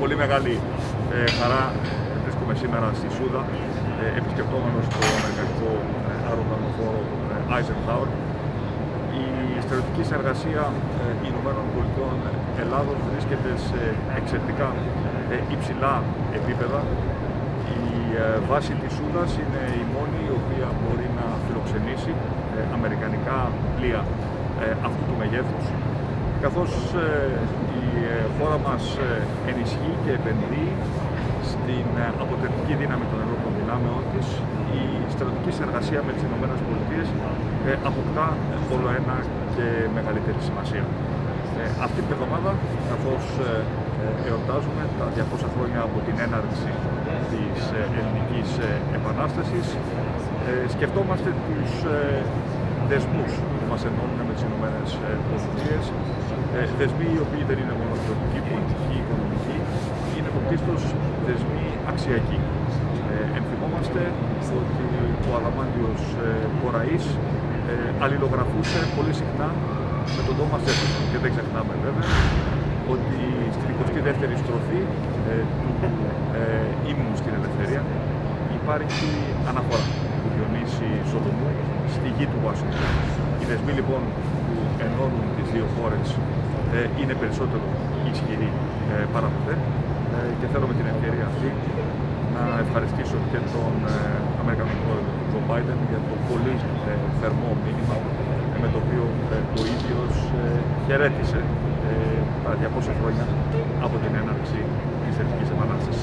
πολύ μεγάλη ε, χαρά βρίσκομαι σήμερα στη Σούδα ε, επισκεπτόμενος το αμερικανικό ε, αεροπλανοφόρο ε, Eisenhower. Η στρατιωτική συνεργασία ε, Ηνωμένων Πολιτειών Ελλάδος βρίσκεται σε εξαιρετικά ε, υψηλά επίπεδα. Η ε, βάση της Σούδας είναι η μόνη η οποία μπορεί να φιλοξενήσει ε, αμερικανικά πλοία ε, αυτού του μεγέθους καθώς ε, η ε, χώρα μας ε, ενισχύει και επενδύει στην αποτελεσματική δύναμη των ενόπλων δυνάμεών της, η στρατιωτική συνεργασία με τις ΗΠΑ αποκτά όλο ένα και μεγαλύτερη σημασία. Αυτή την εβδομάδα, καθώς εορτάζουμε τα 200 χρόνια από την έναρξη της Ελληνικής Επανάστασης, σκεφτόμαστε τους δεσμούς που μας ενώνουν με τις Ηνωμένες Πολιτείες, δεσμοί οι οποίοι δεν είναι μόνο πολιτική, πολιτική, οικονομική, είναι πρωτίστως δεσμοί αξιακοί. Ε, ενθυμόμαστε ότι ο Αδαμάντιος ε, Κοραής ε, αλληλογραφούσε πολύ συχνά με τον Τόμας Τζέφερσον και δεν ξεχνάμε βέβαια ότι στην 22η στροφή ε, του ε, ύμνου στην ελευθερία υπάρχει αναφορά του Διονύση Σοδομού στη γη του Ουάσιγκτον. Οι δεσμοί λοιπόν που ενώνουν τις δύο χώρες ε, είναι περισσότερο ισχυροί ε, παρά ποτέ ε, και θέλω με την ευκαιρία αυτή να ευχαριστήσω και τον Αμερικανό πρόεδρο Τζο Μπάιντεν για το πολύ θερμό μήνυμα με το οποίο ο ίδιος χαιρέτησε τα 200 χρόνια από την έναρξη της Ελληνικής Επανάστασης.